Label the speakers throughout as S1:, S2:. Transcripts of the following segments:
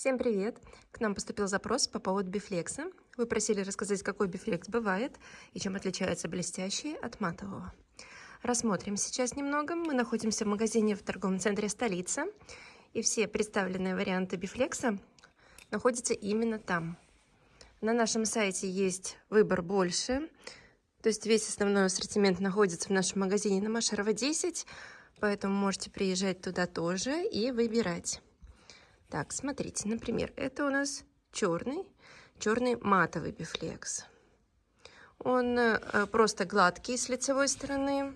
S1: Всем привет! К нам поступил запрос по поводу бифлекса. Вы просили рассказать, какой бифлекс бывает и чем отличается блестящий от матового. Рассмотрим сейчас немного. Мы находимся в магазине в торговом центре «Столица». И все представленные варианты бифлекса находятся именно там. На нашем сайте есть выбор больше. То есть весь основной ассортимент находится в нашем магазине на Машерова 10. Поэтому можете приезжать туда тоже и выбирать. Так, смотрите, например, это у нас черный, черный матовый бифлекс. Он э, просто гладкий с лицевой стороны,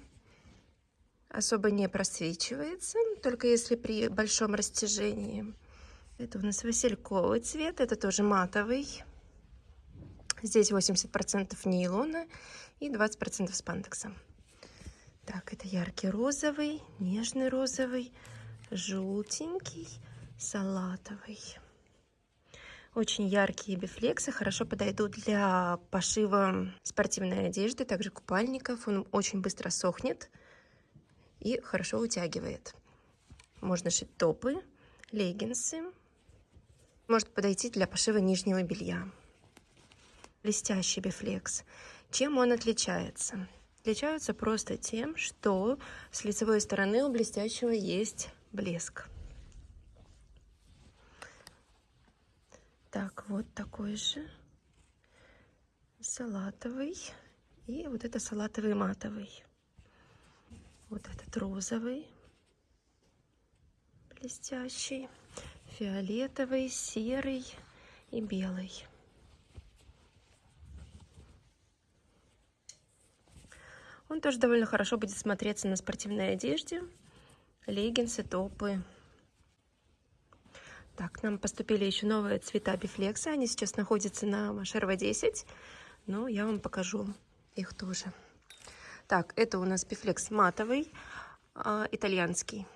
S1: особо не просвечивается, только если при большом растяжении. Это у нас васильковый цвет, это тоже матовый. Здесь 80% нейлона и 20% спандекса. Так, это яркий розовый, нежный розовый, желтенький, салатовый. Очень яркие бифлексы, хорошо подойдут для пошива спортивной одежды, также купальников. Он очень быстро сохнет и хорошо утягивает. Можно шить топы, леггинсы. Может подойти для пошива нижнего белья. Блестящий бифлекс. Чем он отличается? Отличаются просто тем, что с лицевой стороны у блестящего есть блеск. Так, вот такой же салатовый. И вот это салатовый матовый. Вот этот розовый, блестящий, фиолетовый, серый и белый. Он тоже довольно хорошо будет смотреться на спортивной одежде. Леггинсы, топы, так, нам поступили еще новые цвета бифлекса. Они сейчас находятся на Машерова 10. Но я вам покажу их тоже. Так, это у нас бифлекс матовый, э, итальянский.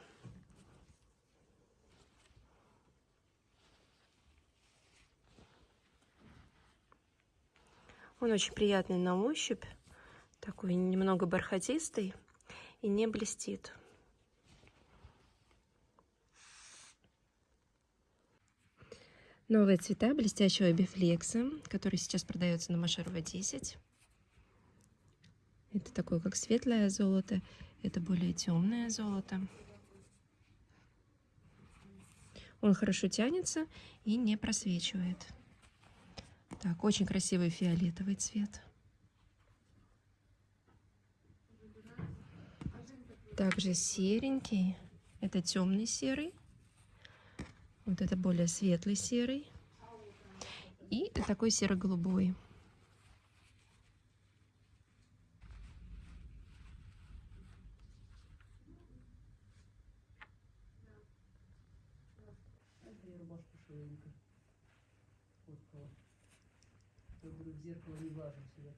S1: Он очень приятный на ощупь, такой немного бархатистый и не блестит. Новые цвета блестящего бифлекса, который сейчас продается на Машерова 10. Это такое, как светлое золото, это более темное золото. Он хорошо тянется и не просвечивает. Так, очень красивый фиолетовый цвет. Также серенький, это темный серый. Вот это более светлый серый. И такой серо-голубой.
S2: зеркало не влажу сюда.